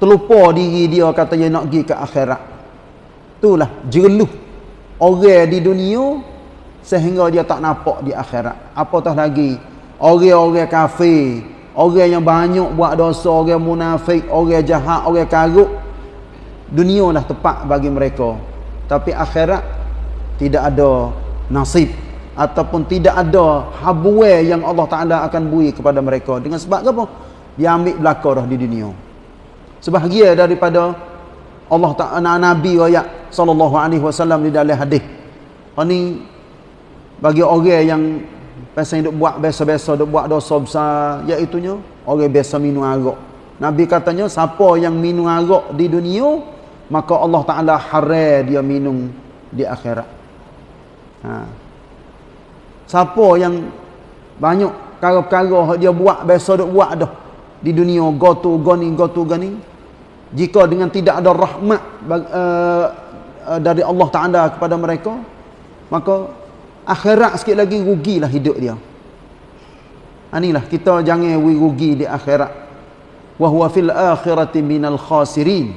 terlupa diri dia kata dia nak pergi ke akhirat. Itulah jeluh orang di dunia sehingga dia tak nampak di akhirat. Apatah lagi orang-orang kafir orang yang banyak buat dosa orang munafik orang jahat orang karuk dunia lah tepat bagi mereka. Tapi akhirat tidak ada nasib ataupun tidak ada habuai yang Allah Taala akan bui kepada mereka. Dengan sebab apa? Dia ambil belaka dah di dunia sebahagia daripada Allah Taala Nabi ayat sallallahu alaihi wasallam di dalam hadis. Ini bagi orang yang pasal duk buat biasa-biasa duk buat dosa besar iaitu nya orang biasa minum arak. Nabi katanya siapa yang minum arak di dunia maka Allah Taala haram dia minum di akhirat. Ha. Siapa yang banyak perkara-perkara dia buat biasa duk buat dah di dunia go tu go ni go tu go ni jika dengan tidak ada rahmat uh, dari Allah Taala kepada mereka maka akhirat sikit lagi rugilah hidup dia. Inilah kita jangan rugi di akhirat. Wa huwa fil akhirati minal khasirin.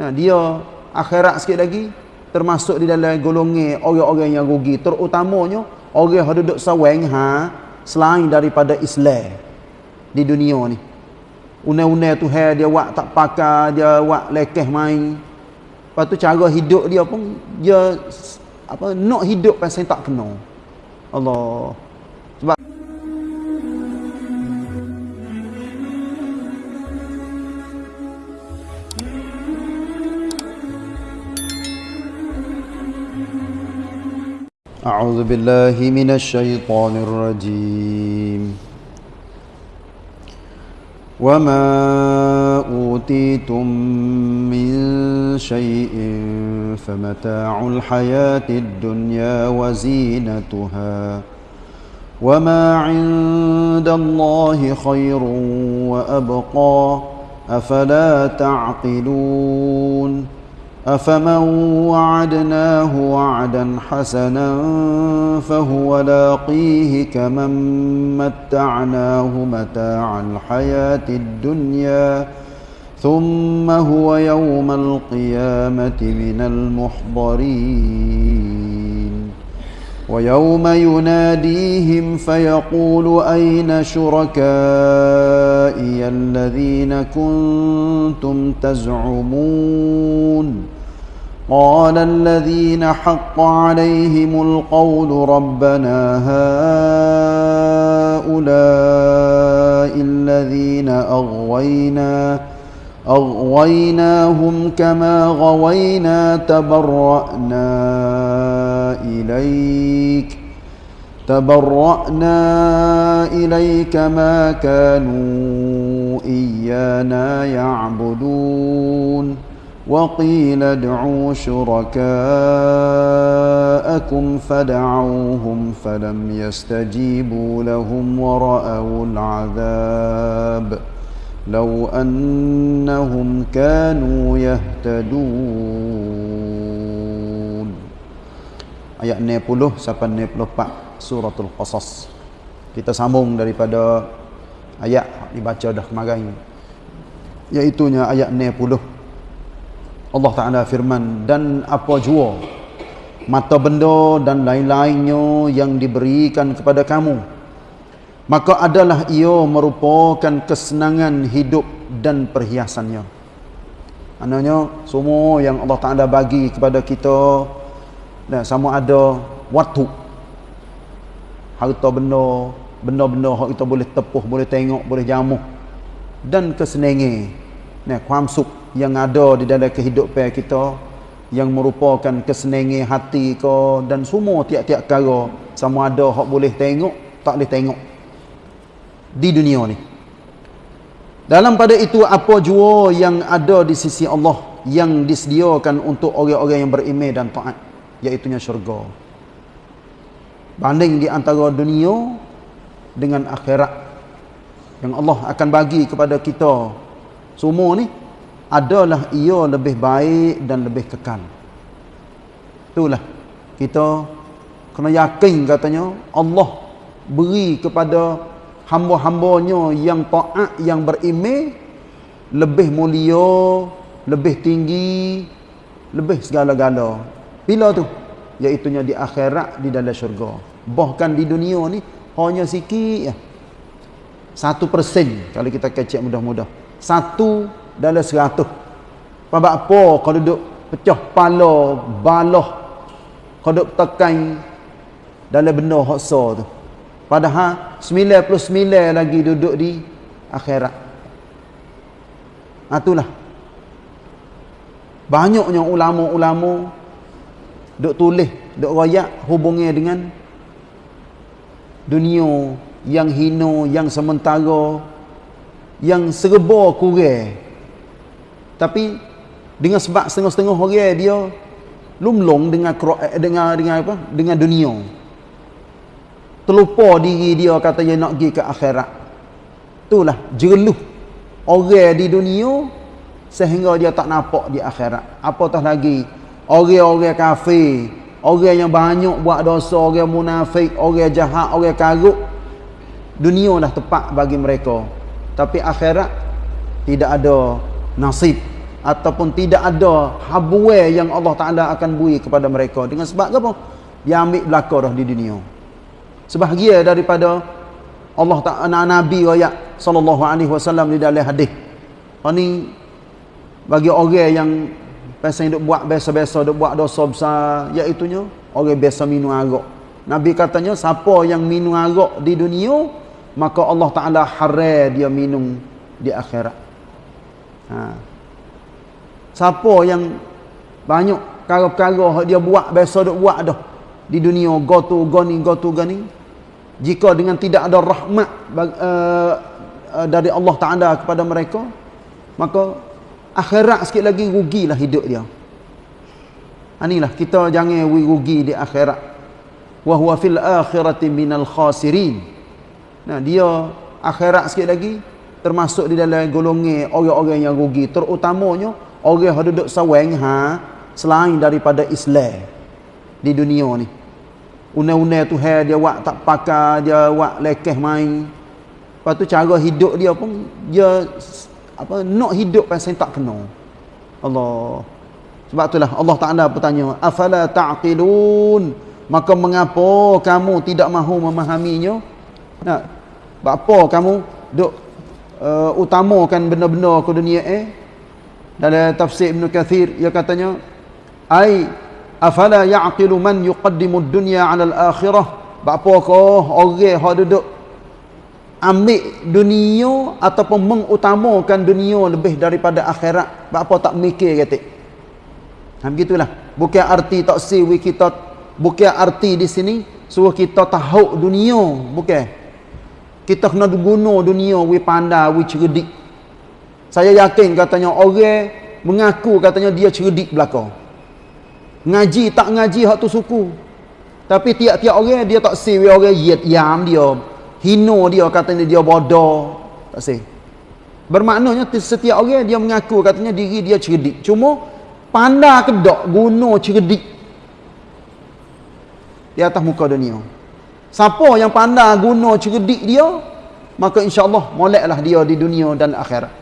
Nah dia akhirat sikit lagi termasuk di dalam golongan orang-orang yang rugi. Terutamanya orang yang duduk sawang ha selain daripada Islam di dunia ni unai-unai tu hai dia buat tak pakai dia buat lekeh main lepas tu cara hidup dia pun dia apa nak hidup pasal tak kena Allah sebab أعوذ بالله من الشيطان الرجيم وما أوتيتم من شيء فمتاع الحياة الدنيا وزينتها وما عند الله خير وأبقى أفلا تعقلون أفمن وعدناه وعدا حسنا فهو لاقيه كمن متعناه متاع الحياة الدنيا ثم هو يوم القيامة من المحضرين. ويوم يناديهم فيقول أين شركائي الذين كنتم تزعمون؟ قال الذين حق عليهم القول ربنا هؤلاء الذين أغوينا أغويناهم كما غوينا تبرأنا إليك تبرأنا إليك ما كانوا إيانا يعبدون. وقيل ادعوا شركاءكم فدعوهم فلم يستجيبوا لهم ورأوا العذاب لو أنهم كانوا يهتدون ayat 90 sampai 94 suratul qasas kita sambung daripada ayat dibaca dah kemarin iaitu nya ayat 90 Allah Taala firman dan apa jua mata benda dan lain-lainnya yang diberikan kepada kamu maka adalah ia merupakan kesenangan hidup dan perhiasannya. Maknanya semua yang Allah Taala bagi kepada kita dan sama ada waktu harta benda benda-benda yang kita boleh tepuh boleh tengok boleh jamuh dan kesenangan kuam sup yang ada di dalam kehidupan kita yang merupakan kesenangan hati ke dan semua tiap-tiap perkara sama ada hak boleh tengok tak boleh tengok di dunia ni. Dalam pada itu apa jua yang ada di sisi Allah yang disediakan untuk orang-orang yang beriman dan taat iaitunya syurga. Banding di antara dunia dengan akhirat yang Allah akan bagi kepada kita semua ni adalah ia lebih baik dan lebih kekal. Itulah kita kena yakin katanya Allah beri kepada hamba-hambanya yang taat yang beriman lebih mulia lebih tinggi lebih segala-gala. Bila tu? Iaitunya di akhirat di dalam syurga. Bahkan di dunia ni hanya sikit ya. satu persen kalau kita kecek mudah-mudah. Satu dalam seratus. Apa apa? Kalau duduk pecah pala balah. Kalau duduk tekan dalam benda hoksa tu. Padahal 99 lagi duduk di akhirat. Itulah. Banyaknya ulama-ulama duk tulis, duk royak hubungnya dengan dunia yang hina, yang sementara, yang serba kurang. Tapi dengan sebab setengah-setengah orang dia lumlong dengan eh, dengan dengan apa? Dengan dunia. Terlupa diri dia kata dia nak pergi ke akhirat. Itulah jeluh orang di dunia sehingga dia tak nampak di akhirat apatah lagi orang-orang kafir orang yang banyak buat dosa orang munafik orang jahat orang karut dunia dah tepat bagi mereka tapi akhirat tidak ada nasib ataupun tidak ada habuwe yang Allah Ta'ala akan bui kepada mereka. Dengan sebab apa? dia ambil belakang dah di dunia. Sebahagia daripada Allah Ta'ala Nabi Rakyat Sallallahu Alaihi Wasallam di dalam hadis. Ini bagi orang yang pasal duk buat biasa-biasa duk buat dosa besar iaitu orang biasa minum arak. Nabi katanya siapa yang minum arak di dunia maka Allah taala haram dia minum di akhirat ha. Siapa yang banyak perkara-perkara dia buat biasa duk buat dah. Di dunia gotu goni gotu gani jika dengan tidak ada rahmat uh, dari Allah taala kepada mereka maka akhirat sikit lagi rugilah hidup dia. Inilah kita jangan rugi di akhirat. Wa huwa fil akhirati minal khasirin. Nah dia akhirat sikit lagi termasuk di dalam golongan orang-orang yang rugi. Terutamanya orang yang duduk sawang ha selain daripada Islam di dunia ni. Una-una tu hai dia buat tak pakai dia buat lekeh main. Lepas tu cara hidup dia pun dia apa nak hidup pasal tak kena Allah. Sebab itulah Allah Taala bertanya afala taqilun? Maka mengapa kamu tidak mahu memahaminya? Nak apa kamu duk uh, utamakan benda-benda ke dunia eh? Dalam tafsir Ibn Kathir ia katanya ai afala yaqilu man yuqaddimu ad-dunya 'ala al-akhirah? Apa kau orang hak duduk ambil dunia ataupun mengutamakan dunia lebih daripada akhirat? Apa tak mikir kata ha begitulah. Bukan arti tak siwi kita bukan arti di sini suruh kita tahu dunia bukan kita kena guna dunia we pandai we cerdik. Saya yakin katanya orang mengaku katanya dia cerdik belaka. Ngaji tak ngaji hak tu suku. Tapi tiap-tiap orang dia tak siwi orang yam dia hino dia katanya dia bodoh. Tak sih. Bermaknanya setiap orang dia mengaku katanya diri dia cerdik. Cuma pandai kedok guna cerdik di atas muka dunia siapa yang pandai guna cerdik dia maka insyaAllah moleklah dia di dunia dan akhirat.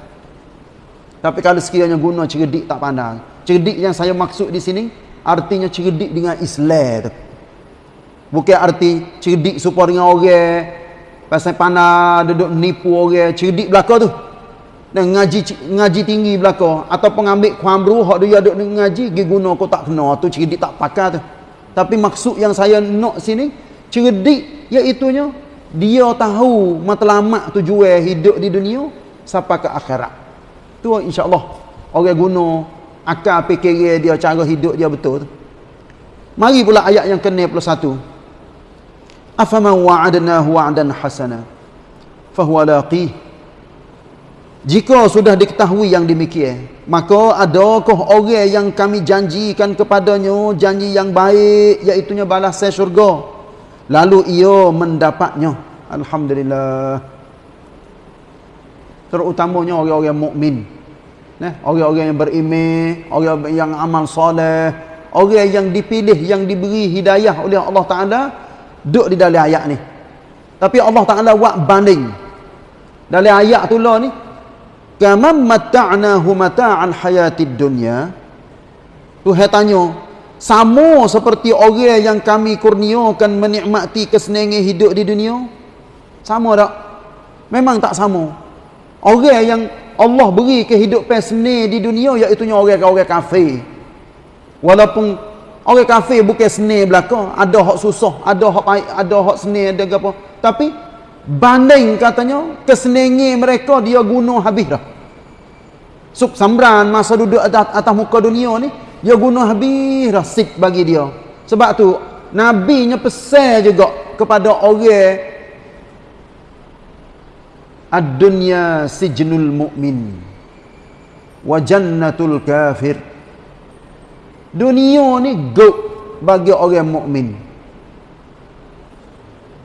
Tapi kalau sekiranya guna cerdik tak pandai cerdik yang saya maksud di sini artinya cerdik dengan Islam bukan arti cerdik supaya dengan orang pasal pandai duduk nipu orang. Cerdik belaka tu. Dan ngaji ngaji tinggi belaka. Atau pengambil kuamru hak dia duduk ngaji gi guna kau tak kena tu cerdik tak pakai tu. Tapi maksud yang saya nak sini cerdik iaitu nya dia tahu matlamat tujuan hidup di dunia sampai ke akhirat. Tu insyaallah orang guna akal fikir dia cara hidup dia betul. Tu mari pula ayat yang ke-61. Afaman wa'adnahu wa'dan hasana fahuwa laqih. Jika sudah diketahui yang demikian maka adakah orang yang kami janjikan kepadanya janji yang baik iaitu balasan syurga lalu ia mendapatnya. Alhamdulillah. Terutamanya orang-orang mukmin. Nah orang-orang yang beriman orang yang amal soleh orang yang dipilih yang diberi hidayah oleh Allah taala duduk di dalam ayat ni. Tapi Allah Ta'ala buat banding. Dalam ayat tu lah ni kama mata'nahu mata'al hayatid dunya. Tuhan tanya sama seperti orang yang kami kurniakan menikmati kesenangan hidup di dunia. Sama tak? Memang tak sama. Orang yang Allah beri kehidupan senang di dunia iaitu orang-orang kafir. Walaupun orang kafir bukan senang belaka. Ada hak susah ada hak ada hak senang ada apa. Tapi banding katanya kesenangan mereka dia guna habis dah. Sub sambran masa duduk atas, atas muka dunia ni dia guna habis dah sip bagi dia. Sebab tu nabi nya pesan juga kepada orang ad-dunya sijnul mu'min wa jannatul kafir. Dunia ni go bagi orang mukmin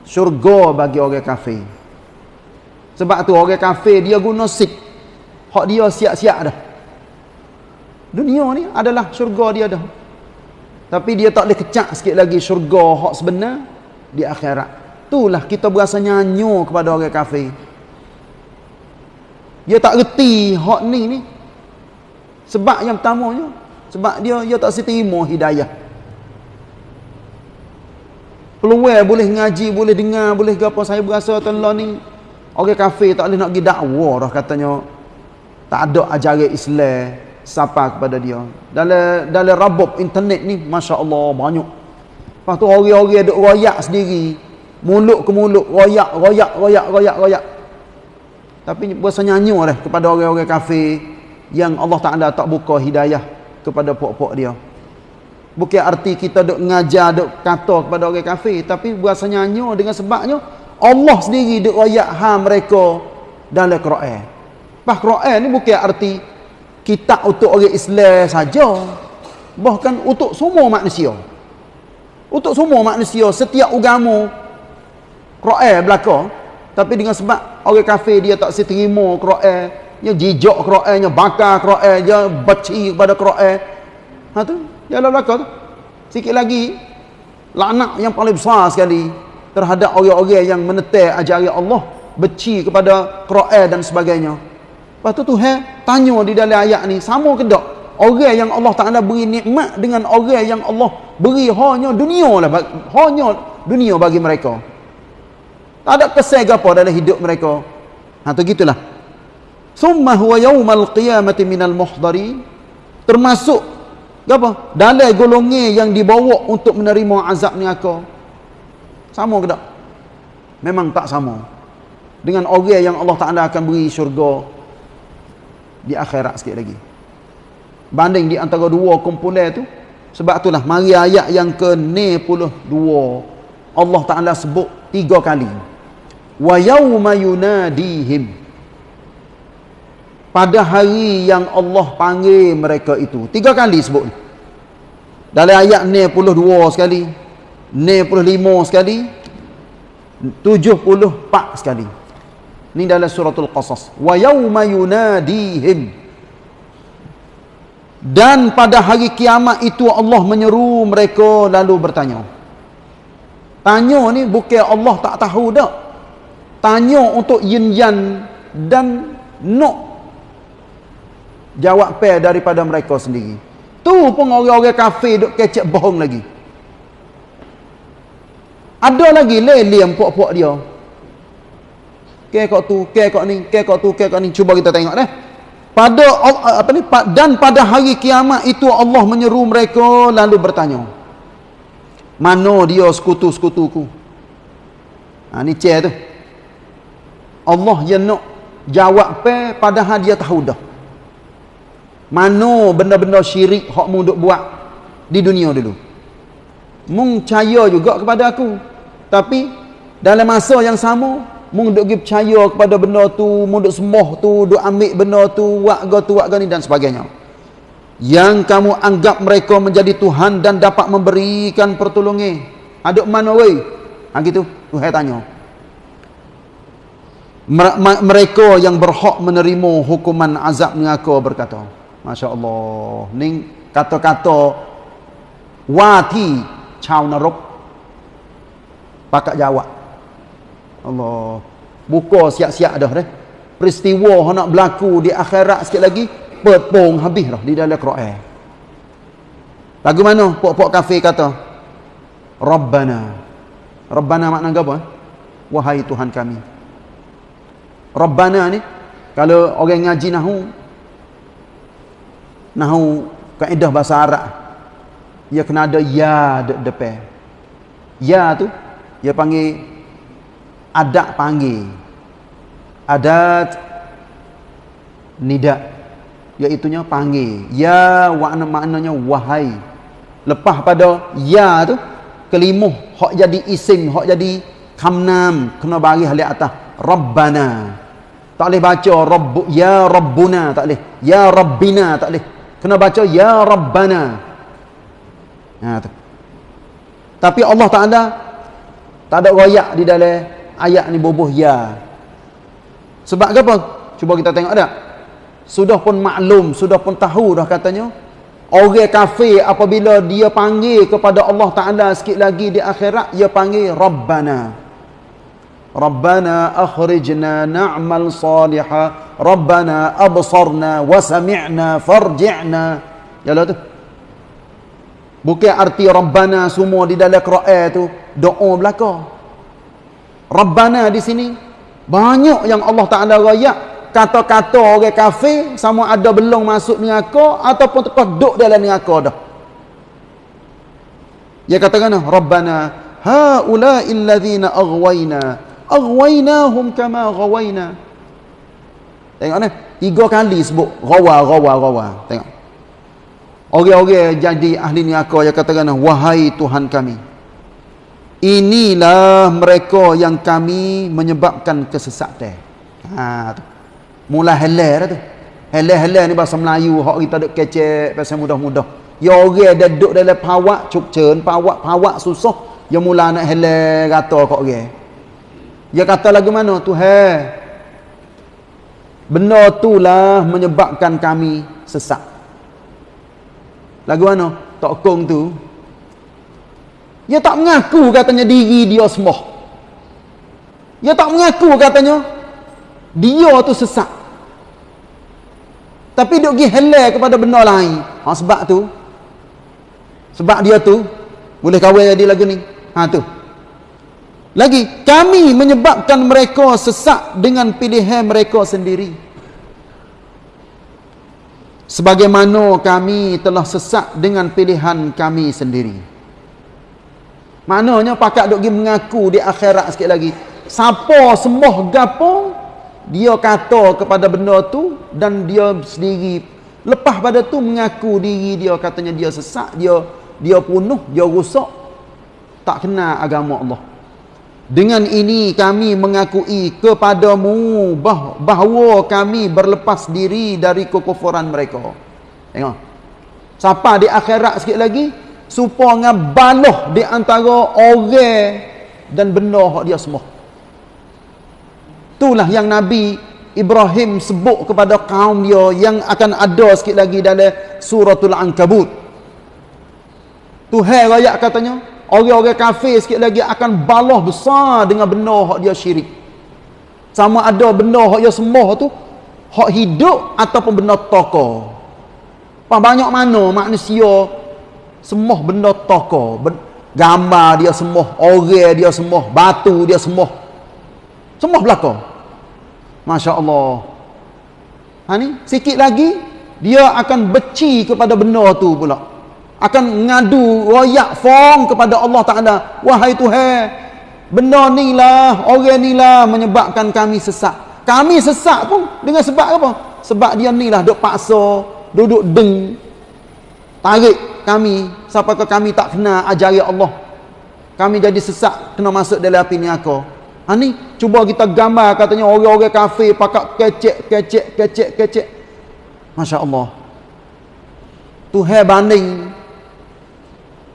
syurga bagi orang kafir. Sebab tu orang kafir dia guna sik. Hak dia siap-siap dah dunia ni adalah syurga dia dah. Tapi dia tak boleh kecak sikit lagi syurga hak sebenar di akhirat. Itulah kita berasa nyanyo kepada orang kafir. Dia tak reti hak ni ni. Sebab yang pertamanya sebab dia dia tak seterima hidayah. Peluang boleh ngaji boleh dengar boleh apa saya berasa tuan ni. Orang kafir tak boleh nak pergi dakwah dah katanya. Tak ada ajaran Islam siapa kepada dia dalam dalam rabab internet ni masya-Allah banyak lepas tu orang-orang duk royak sendiri mulut ke mulut royak royak royak royak royak tapi berasa nyanyi dah kepada orang-orang kafir yang Allah Taala tak buka hidayah kepada pok-pok dia Bukan arti kita duk ngajar, duk kata kepada orang kafir. Tapi berasa nyanyi dengan sebabnya, Allah sendiri duk rayak ha mereka dalam Quran. Bah Quran ni bukan arti kita untuk orang Islam saja. Bahkan untuk semua manusia. Untuk semua manusia, setiap agama Quran belakang. Tapi dengan sebab orang kafir dia tak seterima Quran. Dia jijak Quran, dia bakar Quran, dia baci kepada Quran. Ha tu, Jalan belakang tu. Sikit lagi laknat yang paling besar sekali terhadap orang-orang yang menetek ajaran Allah, beci kepada Quran dan sebagainya. Lepas tu Tuhan tanya di dalam ayat ni, sama ke tak? Orang yang Allah Taala beri nikmat dengan orang yang Allah beri hanya dunia lah, hanya dunia bagi mereka. Tak ada kesan apa dalam hidup mereka. Ha tu gitulah. Summa huwa yaumal qiyamati minal muhdari termasuk apa? Dalam golongan yang dibawa untuk menerima azab ni aku. Sama ke tak? Memang tak sama. Dengan orang yang Allah Taala akan beri syurga di akhirat sikit lagi. Banding di antara dua kumpulan tu, sebab itulah mari ayat yang ke-92 Allah Taala sebut tiga kali. Wa yauma yunadihim pada hari yang Allah panggil mereka itu. Tiga kali sebut. Dalam ayat 92 sekali, 95 sekali, 74 sekali. Ini dalam suratul Qasas. Wa yawma yunadihim. Dan pada hari kiamat itu Allah menyeru mereka lalu bertanya. Tanya ni bukan Allah tak tahu dak. Tanya untuk yin yan dan nok jawab pe daripada mereka sendiri tu pun orang-orang kafir duk kecek bohong lagi ada lagi lelem puak-puak dia ke kok tu ke kok ni ke kok tu ke kok ni. Cuba kita tengok deh pada apa ni? Dan pada hari kiamat itu Allah menyeru mereka lalu bertanya. Mana dia sekutu-sekutuku? Ha ni cer tu. Allah yang nak jawab pe padahal dia tahu dah. Mana benda-benda syirik hak mu duk buat di dunia dulu. Mung percaya juga kepada aku. Tapi dalam masa yang sama mung duk pergi percaya kepada benda tu mung duk sembah tu duk ambil benda tu go tu buat ni dan sebagainya yang kamu anggap mereka menjadi Tuhan dan dapat memberikan pertolongan ada mana wei ha gitu Tuhan tanya mereka yang berhak menerima hukuman azab neraka berkata Masya Allah. Ni kata-kata wati caw narok. Pakat jawab. Allah. Buka siap-siap dah deh. peristiwa yang nak berlaku di akhirat sikit lagi petpong habis dah di dalam Quran. Lagu mana? Pok-pok kafir kata Rabbana. Rabbana makna apa wahai Tuhan kami. Rabbana ni kalau orang ngaji nahu nahu kaedah bahasa Arab ia kena ada ya de depan. Ya tu dia panggil adat panggil. Adat nida iaitunya panggil. Ya makna maknanya wahai. Lepas pada ya tu kelimuh hak jadi isim hak jadi kamnam kena bagi halik atas rabbana. Tak boleh baca rabb ya rabbuna tak boleh. Ya rabbina tak boleh. Kena baca ya rabbana. Ha tu. Tapi Allah Taala tak ada royak di dalam ayat ni bubuh ya. Sebab apa? Cuba kita tengok ada sudah pun maklum sudah pun tahu dah katanya. Orang kafir apabila dia panggil kepada Allah Taala sikit lagi di akhirat dia panggil rabbana. Rabbana akhrijna na'mal salihan rabbana absarna wa sami'na farji'na. Yalah tu. Bukan arti rabbana semua di dalam Quran tu doa belaka rabbana di sini banyak yang Allah Taala royak kata-kata orang kafir sama ada belum masuk neraka ataupun tekah duduk dalam neraka dah. Dia katakan Rabbana haula'i alladhina aghwayna aghwaynahum kama ghawayna. Tengok ni, tiga kali sebut rawa rawa rawa. Tengok. Orang-orang jadi ahli neraka dia katakan wahai Tuhan kami. Inilah mereka yang kami menyebabkan kesesatan. Ha tu. Mula halal dah tu. Halal-halal ni bahasa Melayu hak kita duk kecek pasal mudah-mudah. Ya orang dah duduk dalam pawak cukcen pawak pawak susah. Ya mula nak halal kata kok orang. Dia kata lagu mana? Tuhan. Benda itulah menyebabkan kami sesak. Lagu mana? Tok kong tu dia tak mengaku katanya diri dia semua dia tak mengaku katanya dia tu sesak tapi duk pergi halal kepada benda lain. Ha, sebab tu. Sebab dia tu. Boleh kahwin jadi lagu ni. Ha tu. Lagi. Kami menyebabkan mereka sesak dengan pilihan mereka sendiri. Sebagaimana kami telah sesak dengan pilihan kami sendiri. Maknanya pakat duk pergi mengaku di akhirat sikit lagi. Siapa semua gapo dia kata kepada benda tu dan dia sendiri. Lepas pada tu mengaku diri dia katanya dia sesak dia dia punuh dia rusak tak kenal agama Allah. Dengan ini kami mengakui kepadamu bah bahawa kami berlepas diri dari kekufuran mereka. Tengok. Siapa di akhirat sikit lagi supaya baloh di antara orang dan benda dia semua Itulah yang Nabi Ibrahim sebut kepada kaum dia yang akan ada sikit lagi dalam suratul Ankabut. Tuhan rakyat katanya, orang-orang kafir sikit lagi akan balah besar dengan benda hak dia syirik. Sama ada benda hak dia sembah tu, hak hidup ataupun benda toko. Apa banyak mana manusia sembah benda toko, gambar dia sembah, orang dia sembah, batu dia sembah. Semua belakang. Masya Allah. Ha ni, sikit lagi, dia akan beci kepada benda tu pula. Akan ngadu, royak, fong kepada Allah Ta'ala. Wahai Tuhan, benda ni lah, orang ni lah menyebabkan kami sesak. Kami sesak pun dengan sebab apa? Sebab dia ni lah duk paksa, duduk deng, tarik kami, sampai ke kami tak kena ajari Allah. Kami jadi sesak, kena masuk dalam api ni aku. Ha ni cuba kita gambar katanya orang-orang kafir pakak kecek kecek kecek kecek. Masya-Allah. Tuhan banding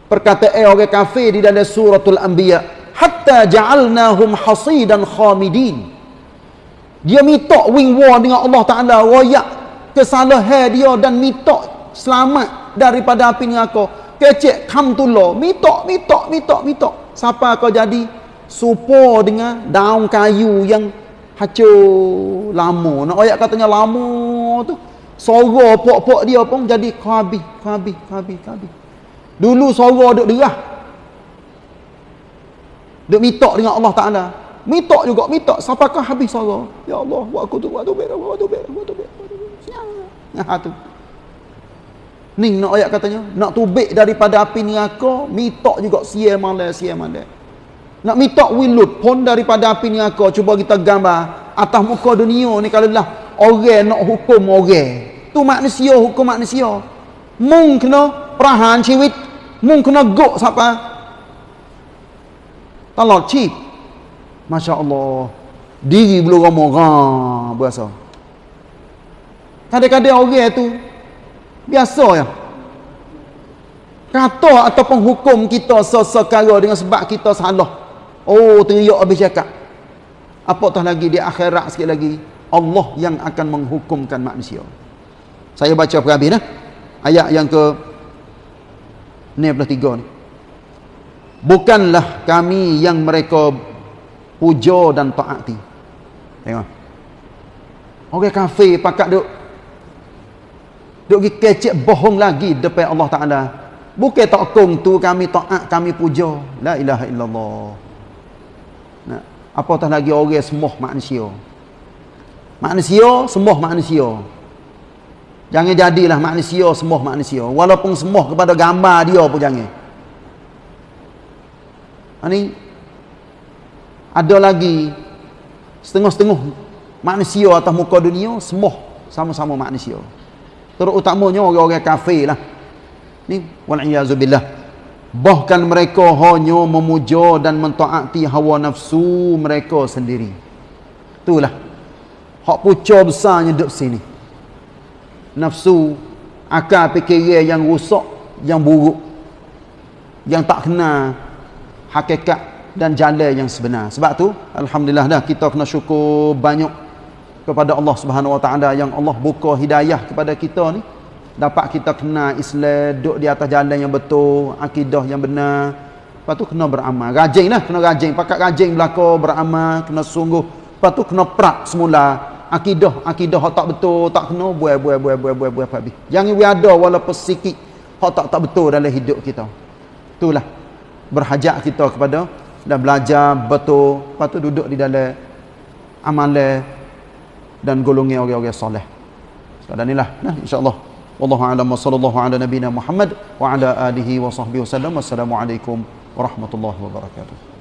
perkataan orang kafir di dalam suratul anbiya hatta ja'alnahum hasidan khamidin. Dia minta wing war dengan Allah Taala royak kesalahan dia dan minta selamat daripada api neraka. Kecek kamtullah, minta minta minta minta. Siapa kau jadi? supo dengan daun kayu yang Hancur lama. Nak ayat katanya lama tu. Suara pok-pok dia pun jadi khabis, khabis, khabis, khabis. Dulu suara duk derah. Duk mitok dengan Allah Taala. Mitok juga, mitok sampakah habis suara. Ya Allah, buat aku tu, buat tu, buat tu, buat tu, buat tu, buat tu. Buat tu. Ha tu. Ni nak ayat katanya, nak tubik daripada api neraka, mitok juga sia malam, sia malam. Nak mitok wilut pun daripada api neraka, cuba kita gambar atas muka dunia ni kalau lah orang nak hukum orang. Tu manusia hukum manusia. Mung kena perahan ciwit, mung kena gok siapa? Talak cip. Masya Allah. Diri belum ramah, ha, berasa. Kadang-kadang orang tu biasa ya. Kata ataupun hukum kita sesekara dengan sebab kita salah. Oh teriak habis cakap. Apatah lagi di akhirat sikit lagi? Allah yang akan menghukumkan manusia. Saya baca perhabis nah. ayat yang ke 63 ni. Bukanlah kami yang mereka puja dan taati. Tengok. Orang kafir pakat duk Duk pergi kecek bohong lagi depan Allah Ta'ala. Bukan tak kong tu kami taat, kami puja. La ilaha illallah. Nah, apatah lagi orang semua manusia. Manusia, semua manusia. Jangan jadilah manusia, semua manusia. Walaupun semua kepada gambar dia pun jangan. Ini ada lagi setengah-setengah manusia atas muka dunia, semua sama-sama manusia terutamanya orang-orang kafir lah. Ni wal'iyazubillah bahkan mereka hanya memuja dan mentaati hawa nafsu mereka sendiri. Itulah. Hak pucuk besarnya duduk sini. Nafsu akal fikiran yang rusak yang buruk. Yang tak kena hakikat dan jalan yang sebenar. Sebab tu Alhamdulillah dah kita kena syukur banyak kepada Allah Subhanahu Wa Taala yang Allah buka hidayah kepada kita ni dapat kita kena Islam duduk di atas jalan yang betul akidah yang benar. Lepas tu kena beramal. Rajin lah kena rajin. Pakat rajin belaka beramal kena sungguh. Lepas tu kena prak semula. Akidah akidah tak betul tak kena buai buai buai buai buai buai habis jangan we ada walaupun sikit hak tak tak betul dalam hidup kita. Itulah berhajat kita kepada dan belajar betul. Lepas tu duduk di dalam amalan dan golongan orang-orang soleh. Sekadar inilah nah insya-Allah. Wallahu a'lam wa sallallahu ala nabiyyina Muhammad wa ala alihi wa sahbihi wasallam. Wassalamualaikum warahmatullahi wabarakatuh.